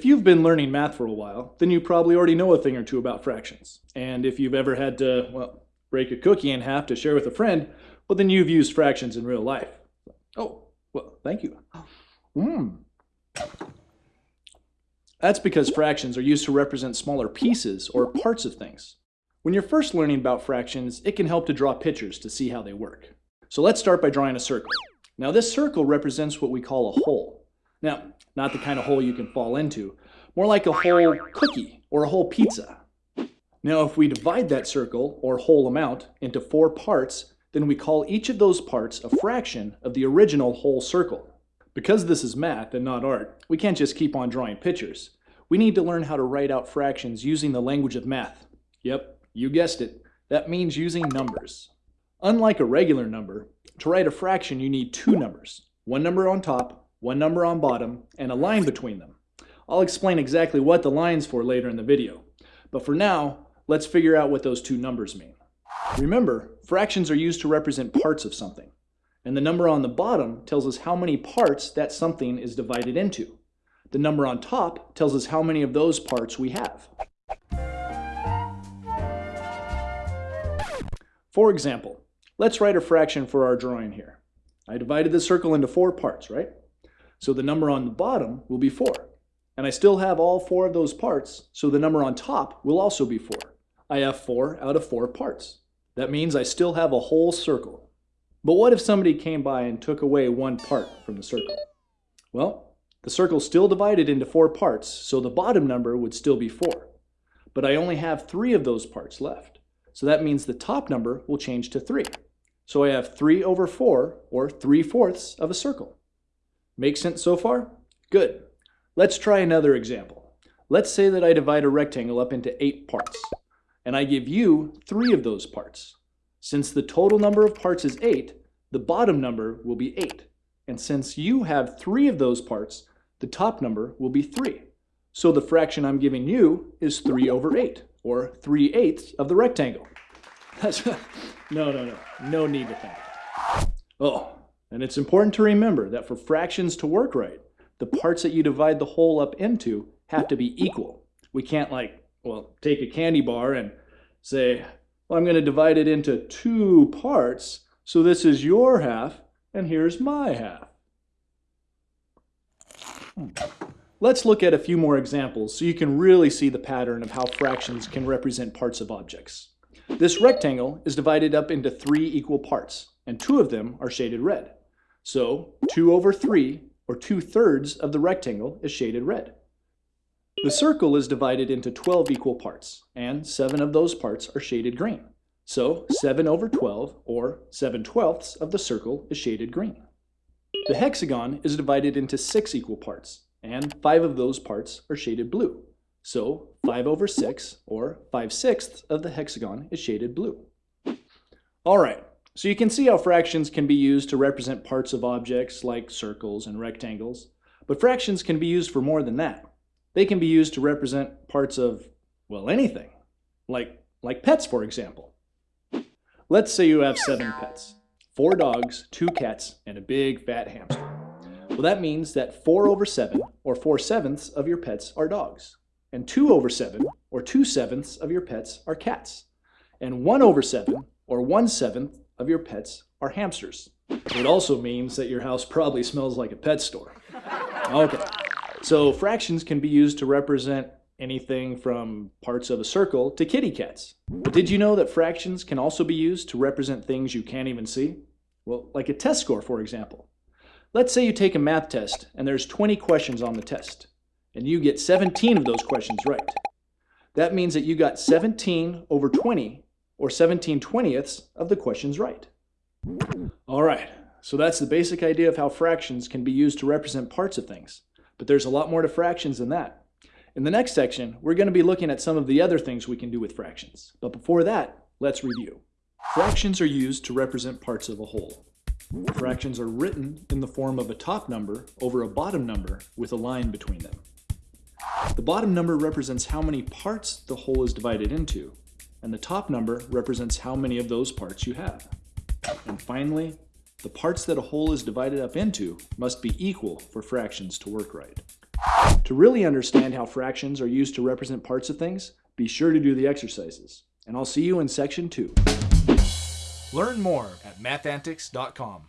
If you've been learning math for a while, then you probably already know a thing or two about fractions. And if you've ever had to, well, break a cookie in half to share with a friend, well, then you've used fractions in real life. Oh, well, thank you. Mmm. That's because fractions are used to represent smaller pieces or parts of things. When you're first learning about fractions, it can help to draw pictures to see how they work. So let's start by drawing a circle. Now this circle represents what we call a whole. Now, not the kind of hole you can fall into, more like a whole cookie or a whole pizza. Now, if we divide that circle, or whole amount, into four parts, then we call each of those parts a fraction of the original whole circle. Because this is math and not art, we can't just keep on drawing pictures. We need to learn how to write out fractions using the language of math. Yep, you guessed it. That means using numbers. Unlike a regular number, to write a fraction you need two numbers, one number on top one number on bottom, and a line between them. I'll explain exactly what the line's for later in the video. But for now, let's figure out what those two numbers mean. Remember, fractions are used to represent parts of something. And the number on the bottom tells us how many parts that something is divided into. The number on top tells us how many of those parts we have. For example, let's write a fraction for our drawing here. I divided the circle into four parts, right? So the number on the bottom will be 4. And I still have all four of those parts, so the number on top will also be 4. I have 4 out of 4 parts. That means I still have a whole circle. But what if somebody came by and took away one part from the circle? Well, the circle's still divided into four parts, so the bottom number would still be 4. But I only have three of those parts left. So that means the top number will change to 3. So I have 3 over 4, or 3 fourths of a circle. Make sense so far? Good. Let's try another example. Let's say that I divide a rectangle up into eight parts, and I give you three of those parts. Since the total number of parts is eight, the bottom number will be eight. And since you have three of those parts, the top number will be three. So the fraction I'm giving you is three over eight, or three eighths of the rectangle. That's, no, no, no, no need to think. Oh, and it's important to remember that for fractions to work right, the parts that you divide the whole up into have to be equal. We can't like, well, take a candy bar and say, well, I'm going to divide it into two parts, so this is your half, and here's my half. Hmm. Let's look at a few more examples so you can really see the pattern of how fractions can represent parts of objects. This rectangle is divided up into three equal parts, and two of them are shaded red. So 2 over 3, or 2 thirds of the rectangle is shaded red. The circle is divided into 12 equal parts, and 7 of those parts are shaded green. So 7 over 12, or 7 twelfths of the circle is shaded green. The hexagon is divided into 6 equal parts, and 5 of those parts are shaded blue. So 5 over 6, or 5 sixths of the hexagon is shaded blue. All right, so you can see how fractions can be used to represent parts of objects like circles and rectangles, but fractions can be used for more than that. They can be used to represent parts of, well, anything, like, like pets, for example. Let's say you have seven pets, four dogs, two cats, and a big fat hamster. Well, that means that 4 over 7, or 4 sevenths of your pets are dogs, and 2 over 7, or 2 sevenths of your pets are cats, and 1 over 7, or 1 seventh of your pets are hamsters. It also means that your house probably smells like a pet store. Okay, so fractions can be used to represent anything from parts of a circle to kitty cats. But did you know that fractions can also be used to represent things you can't even see? Well, like a test score, for example. Let's say you take a math test and there's 20 questions on the test, and you get 17 of those questions right. That means that you got 17 over 20 or 17 twentieths of the questions right. All right, so that's the basic idea of how fractions can be used to represent parts of things. But there's a lot more to fractions than that. In the next section, we're going to be looking at some of the other things we can do with fractions. But before that, let's review. Fractions are used to represent parts of a whole. Fractions are written in the form of a top number over a bottom number with a line between them. The bottom number represents how many parts the whole is divided into, and the top number represents how many of those parts you have. And finally, the parts that a whole is divided up into must be equal for fractions to work right. To really understand how fractions are used to represent parts of things, be sure to do the exercises. And I'll see you in section two. Learn more at mathantics.com.